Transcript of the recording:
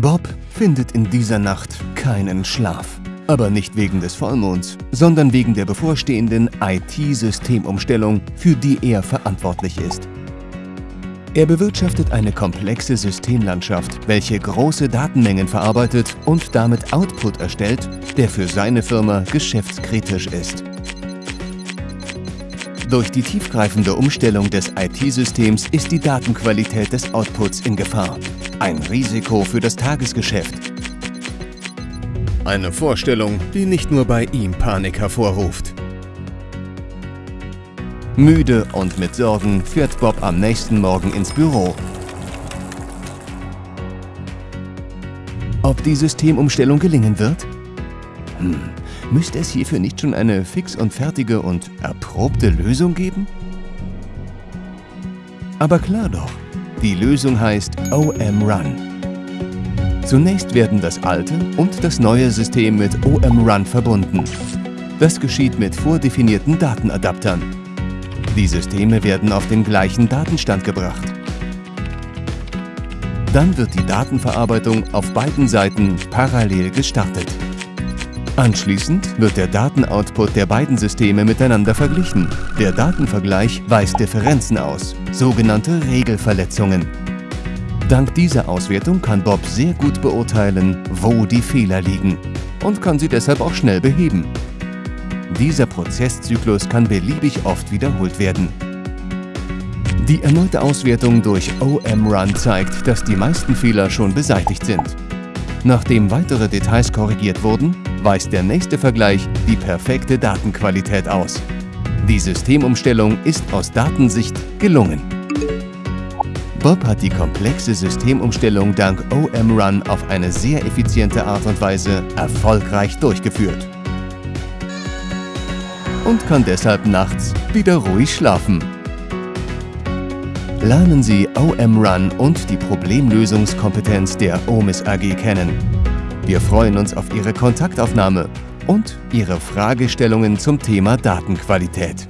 Bob findet in dieser Nacht keinen Schlaf. Aber nicht wegen des Vollmonds, sondern wegen der bevorstehenden IT-Systemumstellung, für die er verantwortlich ist. Er bewirtschaftet eine komplexe Systemlandschaft, welche große Datenmengen verarbeitet und damit Output erstellt, der für seine Firma geschäftskritisch ist. Durch die tiefgreifende Umstellung des IT-Systems ist die Datenqualität des Outputs in Gefahr. Ein Risiko für das Tagesgeschäft. Eine Vorstellung, die nicht nur bei ihm Panik hervorruft. Müde und mit Sorgen fährt Bob am nächsten Morgen ins Büro. Ob die Systemumstellung gelingen wird? Hm, müsste es hierfür nicht schon eine fix und fertige und erprobte Lösung geben? Aber klar doch, die Lösung heißt OM Run. Zunächst werden das alte und das neue System mit OM Run verbunden. Das geschieht mit vordefinierten Datenadaptern. Die Systeme werden auf den gleichen Datenstand gebracht. Dann wird die Datenverarbeitung auf beiden Seiten parallel gestartet. Anschließend wird der Datenoutput der beiden Systeme miteinander verglichen. Der Datenvergleich weist Differenzen aus, sogenannte Regelverletzungen. Dank dieser Auswertung kann Bob sehr gut beurteilen, wo die Fehler liegen und kann sie deshalb auch schnell beheben. Dieser Prozesszyklus kann beliebig oft wiederholt werden. Die erneute Auswertung durch OM-Run zeigt, dass die meisten Fehler schon beseitigt sind. Nachdem weitere Details korrigiert wurden, weist der nächste Vergleich die perfekte Datenqualität aus. Die Systemumstellung ist aus Datensicht gelungen. Bob hat die komplexe Systemumstellung dank OM-Run auf eine sehr effiziente Art und Weise erfolgreich durchgeführt. Und kann deshalb nachts wieder ruhig schlafen. Lernen Sie OM-Run und die Problemlösungskompetenz der OMIS AG kennen. Wir freuen uns auf Ihre Kontaktaufnahme und Ihre Fragestellungen zum Thema Datenqualität.